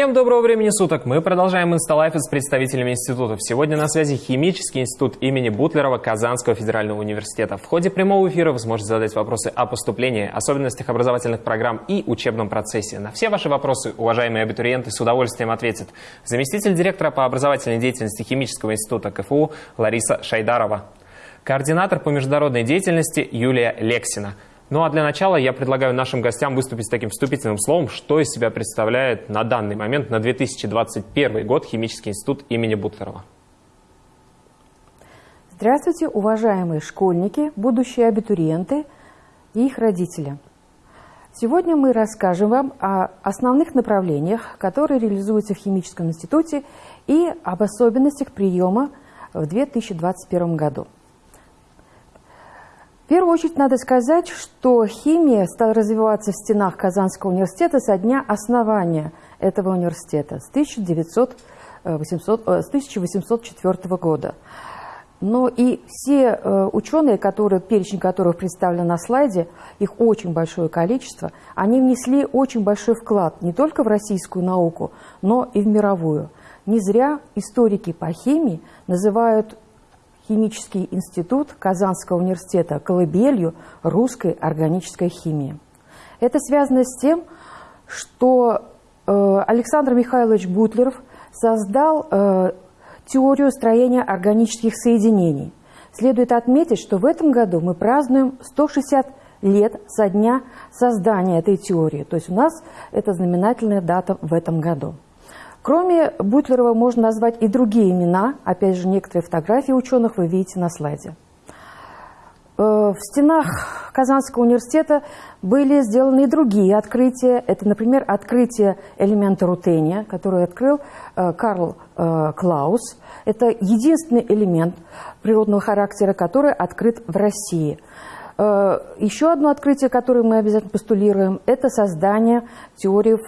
Всем доброго времени суток! Мы продолжаем Инсталайф с представителями институтов. Сегодня на связи Химический институт имени Бутлерова Казанского федерального университета. В ходе прямого эфира вы сможете задать вопросы о поступлении, особенностях образовательных программ и учебном процессе. На все ваши вопросы уважаемые абитуриенты с удовольствием ответят заместитель директора по образовательной деятельности Химического института КФУ Лариса Шайдарова, координатор по международной деятельности Юлия Лексина – ну а для начала я предлагаю нашим гостям выступить с таким вступительным словом, что из себя представляет на данный момент, на 2021 год, Химический институт имени Бутлерова. Здравствуйте, уважаемые школьники, будущие абитуриенты и их родители. Сегодня мы расскажем вам о основных направлениях, которые реализуются в Химическом институте и об особенностях приема в 2021 году первую очередь надо сказать, что химия стала развиваться в стенах Казанского университета со дня основания этого университета с, 1900, 800, с 1804 года. Но и все э, ученые, которые, перечень которых представлен на слайде, их очень большое количество, они внесли очень большой вклад не только в российскую науку, но и в мировую. Не зря историки по химии называют химический институт Казанского университета колыбелью русской органической химии. Это связано с тем, что э, Александр Михайлович Бутлеров создал э, теорию строения органических соединений. Следует отметить, что в этом году мы празднуем 160 лет со дня создания этой теории. То есть у нас это знаменательная дата в этом году. Кроме Бутлерова можно назвать и другие имена. Опять же, некоторые фотографии ученых вы видите на слайде. Э, в стенах Казанского университета были сделаны и другие открытия. Это, например, открытие элемента рутения, который открыл э, Карл э, Клаус. Это единственный элемент природного характера, который открыт в России. Еще одно открытие, которое мы обязательно постулируем, это создание теории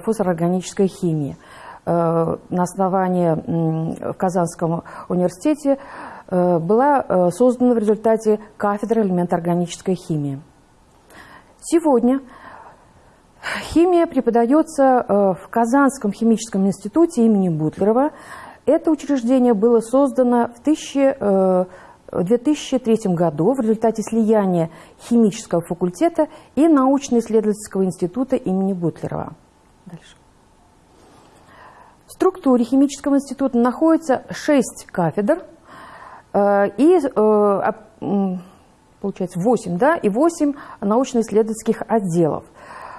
фосфорорганической химии – на основании в Казанском университете э, была э, создана в результате кафедра элементоорганической химии. Сегодня химия преподается в Казанском химическом институте имени Бутлерова. Это учреждение было создано в 2003 году в результате слияния химического факультета и научно-исследовательского института имени Бутлерова. Дальше. В структуре химического института находится шесть кафедр э, и, э, получается, 8, да, и 8 научно-исследовательских отделов.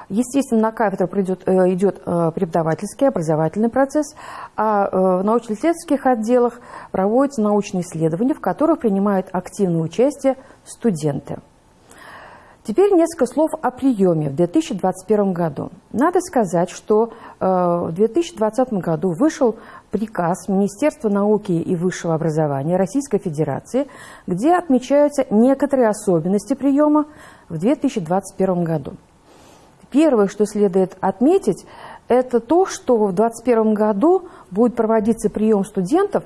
Естественно, на кафедру придет, э, идет преподавательский, образовательный процесс, а в научно-исследовательских отделах проводятся научные исследования, в которых принимают активное участие студенты. Теперь несколько слов о приеме в 2021 году. Надо сказать, что э, в 2020 году вышел приказ Министерства науки и высшего образования Российской Федерации, где отмечаются некоторые особенности приема в 2021 году. Первое, что следует отметить, это то, что в 2021 году будет проводиться прием студентов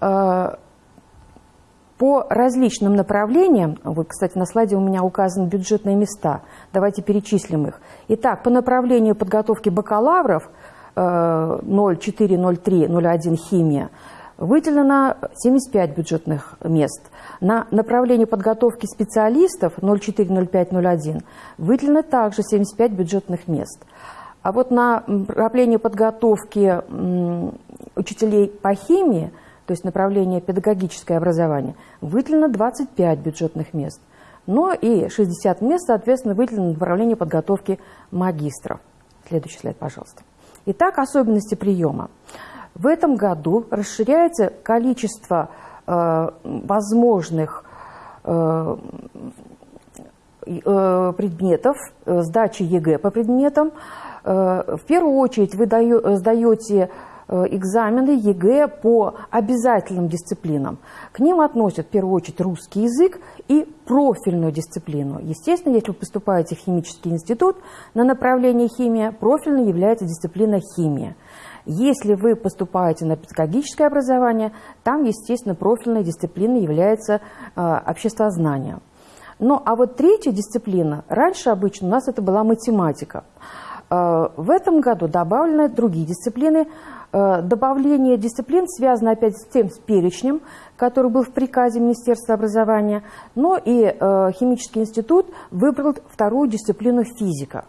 э, по различным направлениям, вот, кстати, на слайде у меня указаны бюджетные места, давайте перечислим их. Итак, по направлению подготовки бакалавров 04, 03, 01 химия выделено 75 бюджетных мест. На направлении подготовки специалистов 04, 05, 01 выделено также 75 бюджетных мест. А вот на направлении подготовки учителей по химии – то есть направление педагогическое образование, выделено 25 бюджетных мест. Но и 60 мест, соответственно, выделено на направление подготовки магистров. Следующий слайд, пожалуйста. Итак, особенности приема. В этом году расширяется количество э, возможных э, э, предметов, э, сдачи ЕГЭ по предметам. Э, в первую очередь вы сдаете экзамены ЕГЭ по обязательным дисциплинам. К ним относят в первую очередь русский язык и профильную дисциплину. Естественно, если вы поступаете в химический институт на направление химия, профильной является дисциплина химия. Если вы поступаете на педагогическое образование, там, естественно, профильной дисциплиной является э, обществознание. Ну, а вот третья дисциплина, раньше обычно у нас это была математика. В этом году добавлены другие дисциплины. Добавление дисциплин связано опять с тем с перечнем, который был в приказе Министерства образования, но и химический институт выбрал вторую дисциплину физика.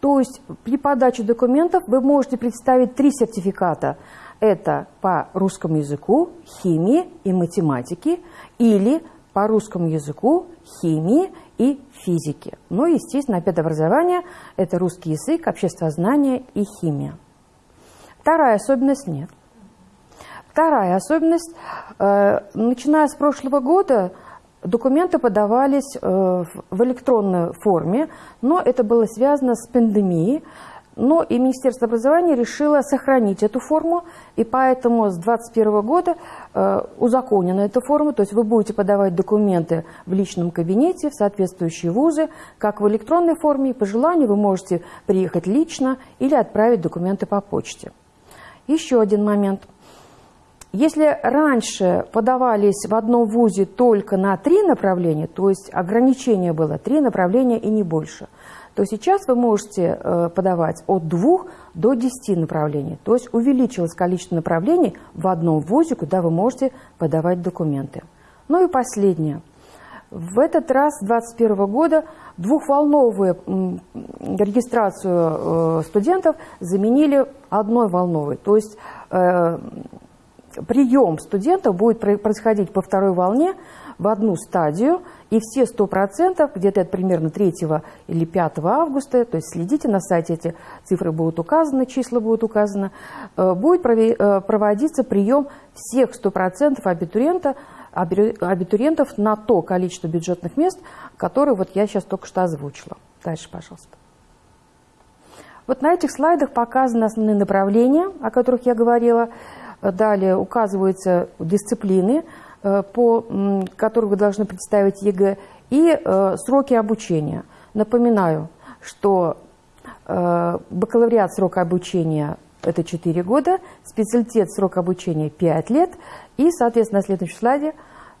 То есть при подаче документов вы можете представить три сертификата. Это по русскому языку, химии и математике или по русскому языку, химии и физике. Ну и, естественно, образование – это русский язык, обществознание и химия. Вторая особенность – нет. Вторая особенность э, – начиная с прошлого года документы подавались э, в электронной форме, но это было связано с пандемией, но и Министерство образования решило сохранить эту форму, и поэтому с 2021 года э, узаконена эта форма, то есть вы будете подавать документы в личном кабинете, в соответствующие вузы, как в электронной форме, по желанию вы можете приехать лично или отправить документы по почте. Еще один момент. Если раньше подавались в одном вузе только на три направления, то есть ограничение было три направления и не больше – то сейчас вы можете э, подавать от двух до десяти направлений. То есть увеличилось количество направлений в одном вузе, куда вы можете подавать документы. Ну и последнее. В этот раз, с 2021 года, двухволновую регистрацию э, студентов заменили одной волновой. То есть э, прием студентов будет происходить по второй волне в одну стадию, и все 100%, где-то это примерно 3 или 5 августа, то есть следите на сайте, эти цифры будут указаны, числа будут указаны, э, будет э, проводиться прием всех 100% абитуриента, абитуриентов на то количество бюджетных мест, которые вот я сейчас только что озвучила. Дальше, пожалуйста. Вот на этих слайдах показаны основные направления, о которых я говорила. Далее указываются дисциплины, по которых вы должны представить ЕГЭ, и э, сроки обучения. Напоминаю, что э, бакалавриат срок обучения – это 4 года, специалитет срок обучения – 5 лет, и, соответственно, на следующем слайде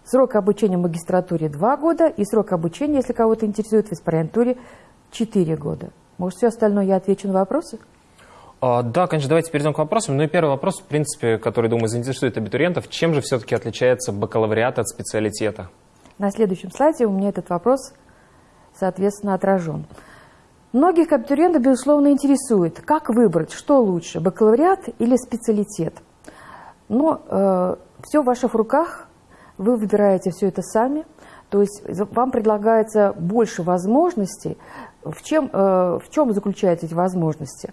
срок обучения в магистратуре – 2 года, и срок обучения, если кого-то интересует, в аспирантуре – 4 года. Может, все остальное я отвечу на вопросы? А, да, конечно, давайте перейдем к вопросам. Ну и первый вопрос, в принципе, который, думаю, заинтересует абитуриентов. Чем же все-таки отличается бакалавриат от специалитета? На следующем слайде у меня этот вопрос, соответственно, отражен. Многих абитуриентов, безусловно, интересует, как выбрать, что лучше, бакалавриат или специалитет. Но э, все в ваших руках, вы выбираете все это сами, то есть вам предлагается больше возможностей. В чем, э, в чем заключаются эти возможности? Э,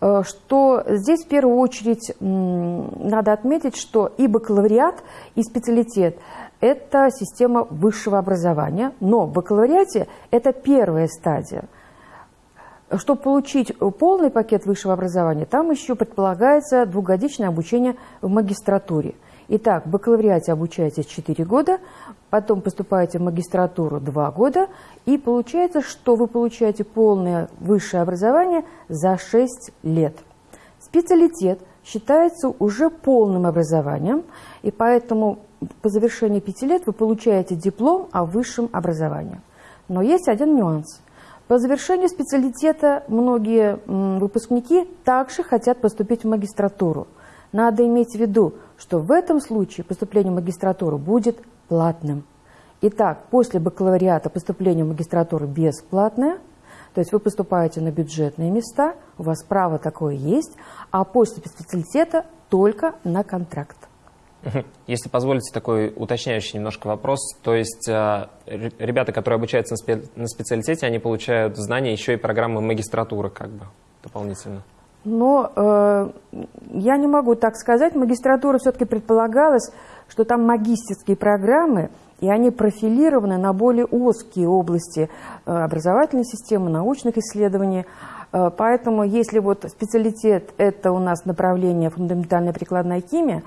что здесь в первую очередь надо отметить, что и бакалавриат, и специалитет – это система высшего образования, но в бакалавриате это первая стадия. Чтобы получить полный пакет высшего образования, там еще предполагается двухгодичное обучение в магистратуре – Итак, в бакалавриате обучаетесь 4 года, потом поступаете в магистратуру 2 года, и получается, что вы получаете полное высшее образование за 6 лет. Специалитет считается уже полным образованием, и поэтому по завершении 5 лет вы получаете диплом о высшем образовании. Но есть один нюанс. По завершению специалитета многие выпускники также хотят поступить в магистратуру. Надо иметь в виду, что в этом случае поступление в магистратуру будет платным. Итак, после бакалавриата поступление в магистратуру бесплатное, то есть вы поступаете на бюджетные места, у вас право такое есть, а после специалитета только на контракт. Если позволите такой уточняющий немножко вопрос, то есть э, ребята, которые обучаются на специалитете, они получают знания еще и программы магистратуры как бы дополнительно? Но э, я не могу так сказать. Магистратура все-таки предполагалась, что там магистерские программы, и они профилированы на более узкие области э, образовательной системы, научных исследований. Э, поэтому если вот специалитет – это у нас направление фундаментальная прикладная химия,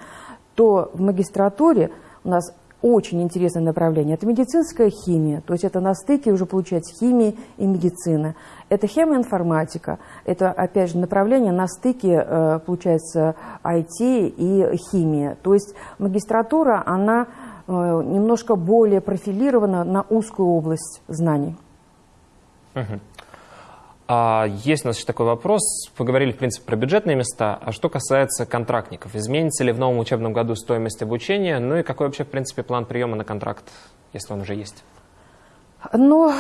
то в магистратуре у нас очень интересное направление. Это медицинская химия, то есть это на стыке уже получается химии и медицины. Это хемиоинформатика, это опять же направление на стыке, э, получается, IT и химия. То есть магистратура, она э, немножко более профилирована на узкую область знаний. Угу. А есть у нас еще такой вопрос. Поговорили, в принципе, про бюджетные места. А что касается контрактников? Изменится ли в новом учебном году стоимость обучения? Ну и какой вообще, в принципе, план приема на контракт, если он уже есть? Но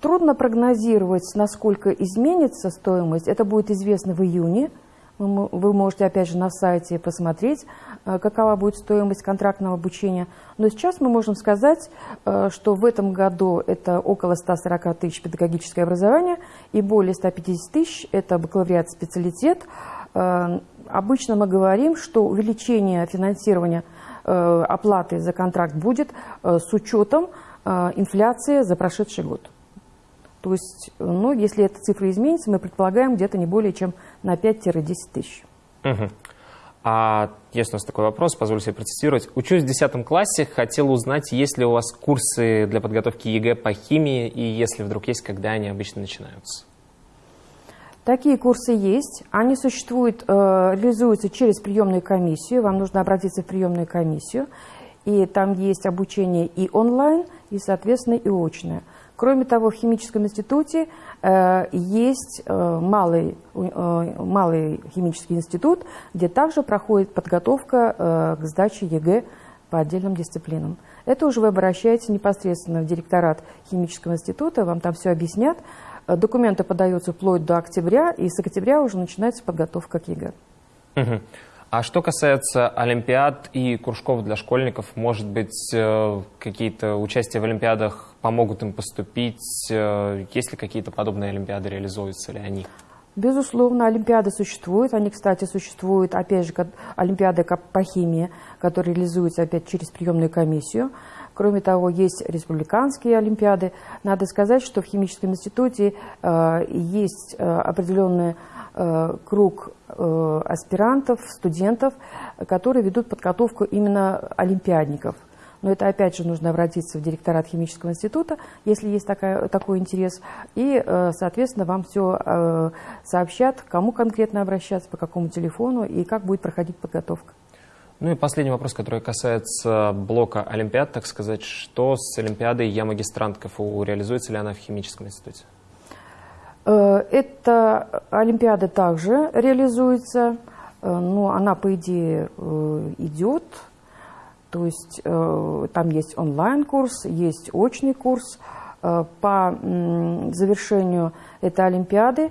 трудно прогнозировать, насколько изменится стоимость. Это будет известно в июне. Вы можете, опять же, на сайте посмотреть, э, какова будет стоимость контрактного обучения. Но сейчас мы можем сказать, э, что в этом году это около 140 тысяч педагогическое образование и более 150 тысяч – это бакалавриат специалитет. Э, обычно мы говорим, что увеличение финансирования оплаты за контракт будет с учетом инфляции за прошедший год. То есть, ну, если эта цифра изменится, мы предполагаем где-то не более чем на 5-10 тысяч. Угу. А есть у нас такой вопрос, позволю себе процитировать. Учусь в 10 классе, хотел узнать, есть ли у вас курсы для подготовки ЕГЭ по химии, и если вдруг есть, когда они обычно начинаются? Такие курсы есть. Они существуют, э, реализуются через приемную комиссию. Вам нужно обратиться в приемную комиссию. И там есть обучение и онлайн, и, соответственно, и очное. Кроме того, в химическом институте э, есть э, малый, э, малый химический институт, где также проходит подготовка э, к сдаче ЕГЭ по отдельным дисциплинам. Это уже вы обращаетесь непосредственно в директорат химического института, вам там все объяснят. Э, документы подаются вплоть до октября, и с октября уже начинается подготовка к ЕГЭ. Угу. А что касается олимпиад и кружков для школьников, может быть, э, какие-то участия в олимпиадах помогут им поступить? Э, есть ли какие-то подобные олимпиады, реализуются ли они? Безусловно, олимпиады существуют. Они, кстати, существуют, опять же, олимпиады по химии, которые реализуются опять через приемную комиссию. Кроме того, есть республиканские олимпиады. Надо сказать, что в химическом институте э, есть э, определенный э, круг аспирантов, студентов, которые ведут подготовку именно олимпиадников. Но это опять же нужно обратиться в директорат химического института, если есть такая, такой интерес. И, соответственно, вам все сообщат, кому конкретно обращаться, по какому телефону и как будет проходить подготовка. Ну и последний вопрос, который касается блока Олимпиад, так сказать. Что с Олимпиадой «Я магистрант КФУ»? Реализуется ли она в химическом институте? Э, эта Олимпиада также реализуется, но она, по идее, идет. То есть э, там есть онлайн-курс, есть очный курс. Э, по завершению этой Олимпиады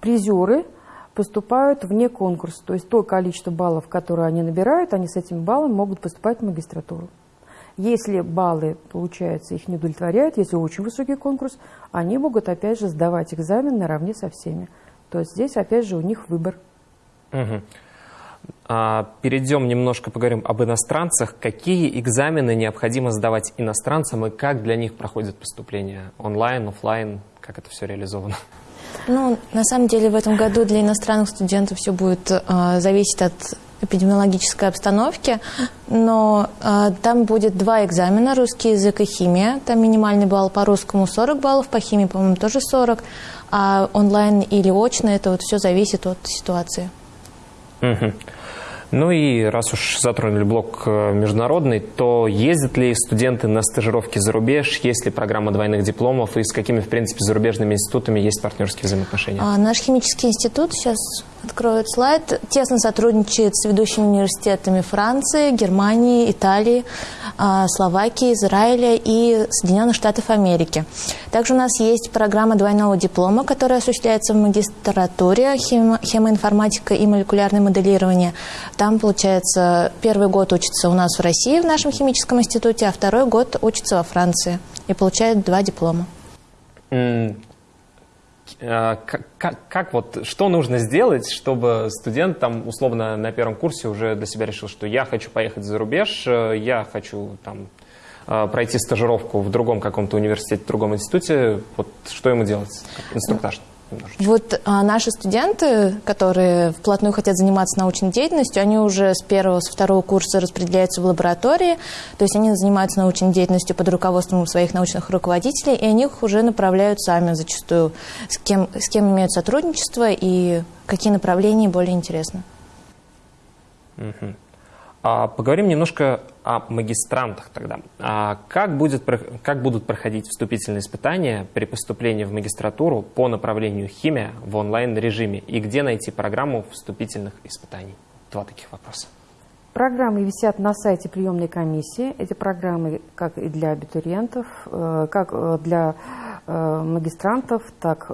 призеры поступают вне конкурса. То есть то количество баллов, которые они набирают, они с этими баллами могут поступать в магистратуру. Если баллы, получается, их не удовлетворяют, если очень высокий конкурс, они могут, опять же, сдавать экзамен наравне со всеми. То есть здесь, опять же, у них выбор. Угу. А, перейдем немножко, поговорим об иностранцах. Какие экзамены необходимо сдавать иностранцам и как для них проходит поступление? Онлайн, офлайн? Как это все реализовано? Ну, на самом деле в этом году для иностранных студентов все будет э, зависеть от эпидемиологической обстановки, но э, там будет два экзамена, русский язык и химия. Там минимальный балл по русскому 40 баллов, по химии, по-моему, тоже 40, а онлайн или очно, это вот все зависит от ситуации. Угу. Ну и раз уж затронули блок э, международный, то ездят ли студенты на стажировки за рубеж, есть ли программа двойных дипломов и с какими, в принципе, зарубежными институтами есть партнерские взаимоотношения? А, наш химический институт сейчас откроет слайд, тесно сотрудничает с ведущими университетами Франции, Германии, Италии, а, Словакии, Израиля и Соединенных Штатов Америки. Также у нас есть программа двойного диплома, которая осуществляется в магистратуре хемоинформатика и молекулярное моделирование. Там, получается, первый год учится у нас в России в нашем химическом институте, а второй год учится во Франции и получает два диплома. А, как, как, как вот, что нужно сделать, чтобы студент там условно на первом курсе уже для себя решил, что я хочу поехать за рубеж, э, я хочу там э, пройти стажировку в другом каком-то университете, в другом институте, вот что ему делать, инструктаж? Немножечко. Вот а, наши студенты, которые вплотную хотят заниматься научной деятельностью, они уже с первого, с второго курса распределяются в лаборатории, то есть они занимаются научной деятельностью под руководством своих научных руководителей, и они их уже направляют сами зачастую, с кем, с кем имеют сотрудничество и какие направления более интересны. Угу. А, поговорим немножко о магистрантах тогда. А как, будет, как будут проходить вступительные испытания при поступлении в магистратуру по направлению химия в онлайн-режиме? И где найти программу вступительных испытаний? Два таких вопроса. Программы висят на сайте приемной комиссии. Эти программы как и для абитуриентов, э, как э, для э, магистрантов, так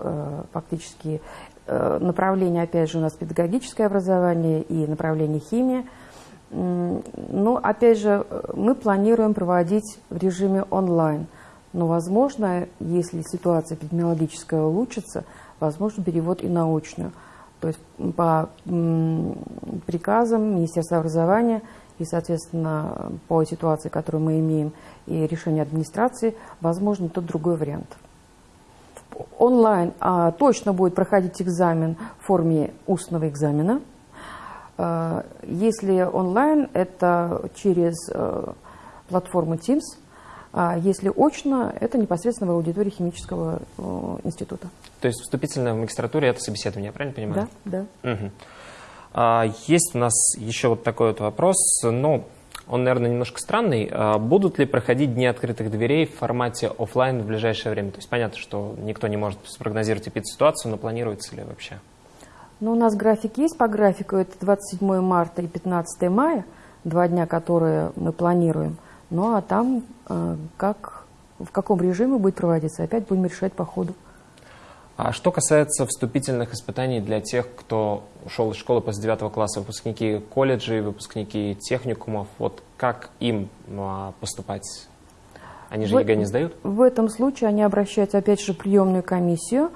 фактически направление, опять же, у нас педагогическое образование и направление химия – ну, опять же, мы планируем проводить в режиме онлайн. Но, возможно, если ситуация эпидемиологическая улучшится, возможно, перевод и на очную. То есть по приказам Министерства образования и, соответственно, по ситуации, которую мы имеем, и решению администрации, возможно, тот другой вариант. Онлайн а, точно будет проходить экзамен в форме устного экзамена – если онлайн, это через э, платформу Teams, а если очно, это непосредственно в аудитории химического э, института. То есть вступительное в магистратуре – это собеседование, я правильно понимаю? Да, да. Угу. А, есть у нас еще вот такой вот вопрос, но он, наверное, немножко странный. А будут ли проходить дни открытых дверей в формате офлайн в ближайшее время? То есть понятно, что никто не может спрогнозировать эпидситуацию, но планируется ли вообще? Ну, у нас график есть по графику, это 27 марта и 15 мая, два дня, которые мы планируем. Ну, а там э, как, в каком режиме будет проводиться, опять будем решать по ходу. А что касается вступительных испытаний для тех, кто ушел из школы после 9 класса, выпускники колледжей, выпускники техникумов, вот как им а, поступать? Они же в, ЕГЭ не сдают? В этом случае они обращаются опять же в приемную комиссию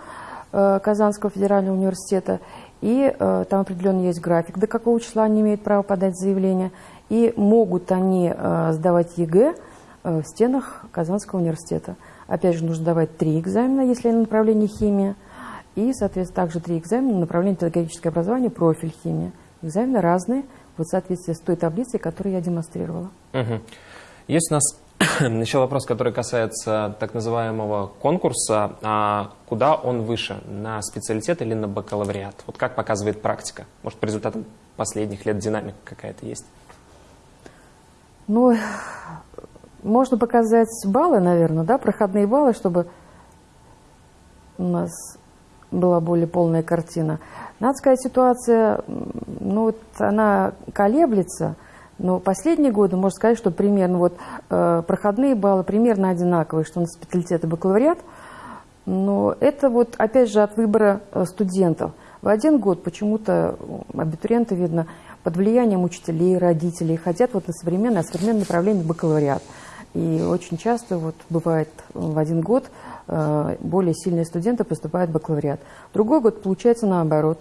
э, Казанского федерального университета и э, там определенно есть график, до какого числа они имеют право подать заявление, и могут они э, сдавать ЕГЭ в стенах Казанского университета. Опять же, нужно давать три экзамена, если на направлении химия, и, соответственно, также три экзамена на направлении педагогическое образование, профиль химия. Экзамены разные, вот в соответствии с той таблицей, которую я демонстрировала. Угу. Есть у нас Еще вопрос, который касается так называемого конкурса. А куда он выше, на специалитет или на бакалавриат? Вот как показывает практика? Может, по результатам последних лет динамика какая-то есть? Ну, можно показать баллы, наверное, да, проходные баллы, чтобы у нас была более полная картина. Надо сказать, ситуация, ну, вот она колеблется – но последние годы можно сказать, что примерно вот э, проходные баллы примерно одинаковые, что на специалитет и бакалавриат. Но это вот опять же от выбора э, студентов. В один год почему-то абитуриенты, видно, под влиянием учителей, родителей хотят вот на современное, современное направление бакалавриат. И очень часто вот бывает в один год э, более сильные студенты поступают в бакалавриат. Другой год получается наоборот.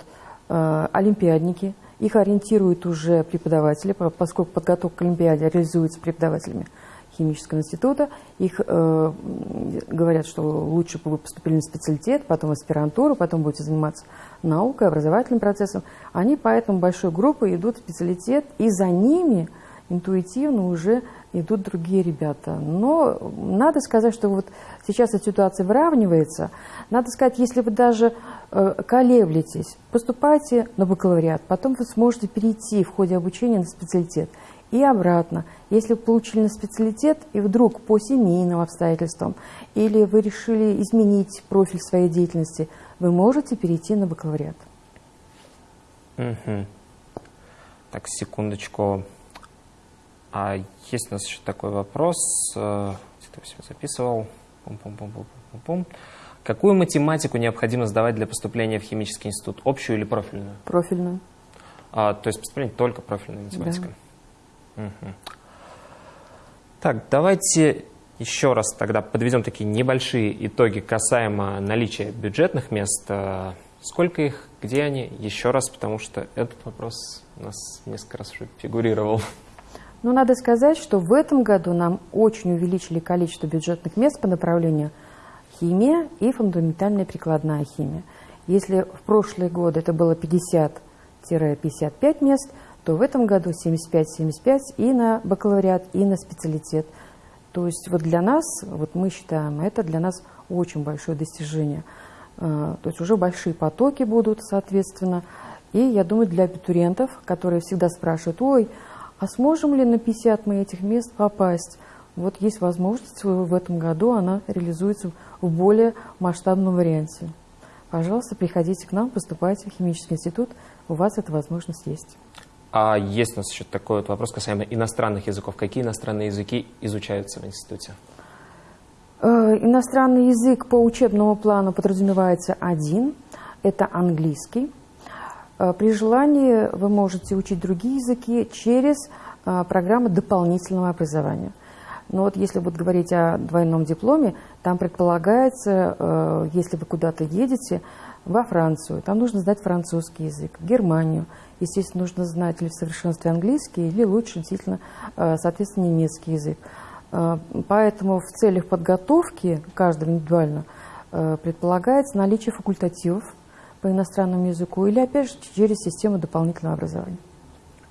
Э, олимпиадники – их ориентируют уже преподаватели, поскольку подготовка к Олимпиаде реализуется преподавателями химического института. Их э, говорят, что лучше бы вы поступили на специалитет, потом в аспирантуру, потом будете заниматься наукой, образовательным процессом. Они поэтому большой группой идут в специалитет, и за ними интуитивно уже идут другие ребята. Но надо сказать, что вот сейчас эта ситуация выравнивается. Надо сказать, если вы даже э, колеблетесь, поступайте на бакалавриат, потом вы сможете перейти в ходе обучения на специалитет. И обратно, если вы получили на специалитет и вдруг по семейным обстоятельствам или вы решили изменить профиль своей деятельности, вы можете перейти на бакалавриат. Угу. Так, секундочку. А есть у нас еще такой вопрос, э, где-то я записывал. Пум -пум -пум -пум -пум -пум. Какую математику необходимо сдавать для поступления в химический институт? Общую или профильную? Профильную. А, то есть поступление только профильная математика? Да. Угу. Так, давайте еще раз тогда подведем такие небольшие итоги касаемо наличия бюджетных мест. Э, сколько их, где они? Еще раз, потому что этот вопрос у нас несколько раз уже фигурировал. Но надо сказать, что в этом году нам очень увеличили количество бюджетных мест по направлению химия и фундаментальная прикладная химия. Если в прошлые годы это было 50-55 мест, то в этом году 75-75 и на бакалавриат, и на специалитет. То есть вот для нас, вот мы считаем, это для нас очень большое достижение. А, то есть уже большие потоки будут, соответственно. И я думаю, для абитуриентов, которые всегда спрашивают, ой, А сможем ли на 50 мы этих мест попасть? Вот есть возможность в этом году, она реализуется в более масштабном варианте. Пожалуйста, приходите к нам, поступайте в химический институт, у вас эта возможность есть. А есть у нас еще такой вот вопрос касаемо иностранных языков. Какие иностранные языки изучаются в институте? Э, иностранный язык по учебному плану подразумевается один, это английский. Э, при желании вы можете учить другие языки через э, программы дополнительного образования. Но вот если вот говорить о двойном дипломе, там предполагается, если вы куда-то едете, во Францию, там нужно знать французский язык, Германию, естественно, нужно знать или в совершенстве английский, или лучше, действительно, соответственно, немецкий язык. Э, поэтому в целях подготовки каждого индивидуально э, предполагается наличие факультативов по иностранному языку или, опять же, через систему дополнительного образования.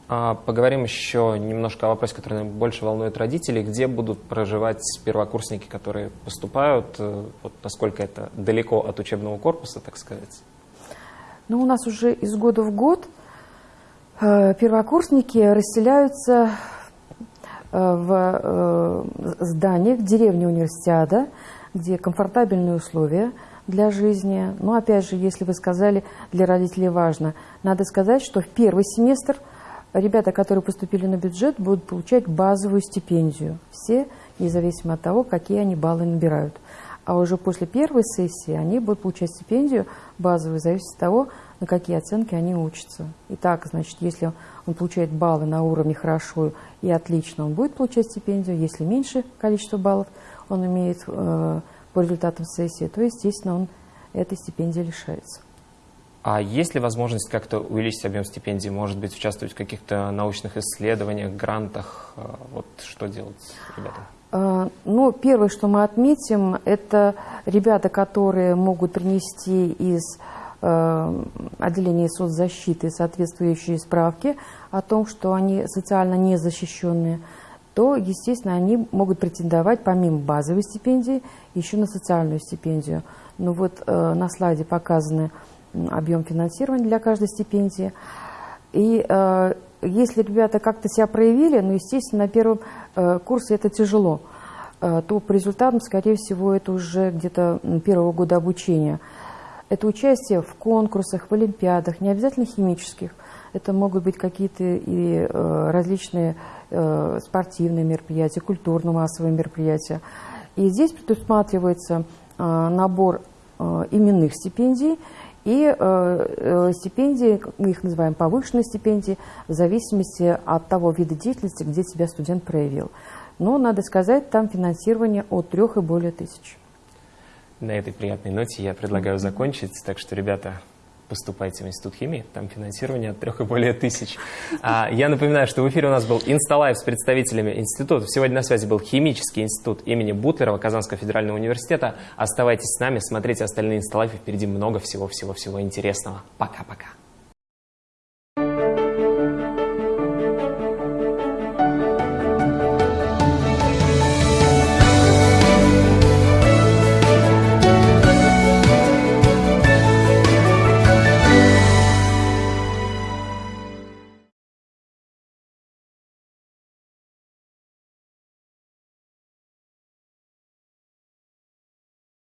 А, поговорим еще немножко о вопросе, который больше волнует родителей. Где будут проживать первокурсники, которые поступают? Э, вот насколько это далеко от учебного корпуса, так сказать? Ну, у нас уже из года в год первокурсники расселяются Э, в э, зданиях деревни университета, где комфортабельные условия для жизни. Но опять же, если вы сказали, для родителей важно, надо сказать, что в первый семестр ребята, которые поступили на бюджет, будут получать базовую стипендию. Все, независимо от того, какие они баллы набирают. А уже после первой сессии они будут получать стипендию базовую, зависит от того, на какие оценки они учатся. Итак, значит, если он получает баллы на уровне хорошо и отлично, он будет получать стипендию. Если меньше количество баллов он имеет э, по результатам сессии, то, естественно, он этой стипендии лишается. А есть ли возможность как-то увеличить объем стипендий? Может быть, участвовать в каких-то научных исследованиях, грантах? Э, вот что делать ребятам? Э, ну, первое, что мы отметим, это ребята, которые могут принести из Э, отделение соцзащиты соответствующие справки о том, что они социально незащищенные, то, естественно, они могут претендовать помимо базовой стипендии еще на социальную стипендию. Ну вот э, на слайде показаны объем финансирования для каждой стипендии. И э, если ребята как-то себя проявили, ну, естественно, на первом э, курсе это тяжело, э, то по результатам, скорее всего, это уже где-то первого года обучения – это участие в конкурсах, в олимпиадах, не обязательно химических. Это могут быть какие-то и э, различные спортивные мероприятия, культурно-массовые мероприятия. И здесь предусматривается э, набор э, именных стипендий и э, э, стипендии, мы их называем повышенные стипендии, в зависимости от того вида деятельности, где себя студент проявил. Но, надо сказать, там финансирование от трех и более тысяч. На этой приятной ноте я предлагаю закончить. Так что, ребята, поступайте в Институт химии, там финансирование от трех и более тысяч. А, я напоминаю, что в эфире у нас был Инсталайв с представителями института. Сегодня на связи был Химический институт имени Бутлерова Казанского федерального университета. Оставайтесь с нами, смотрите остальные Инсталайвы, впереди много всего-всего-всего интересного. Пока-пока.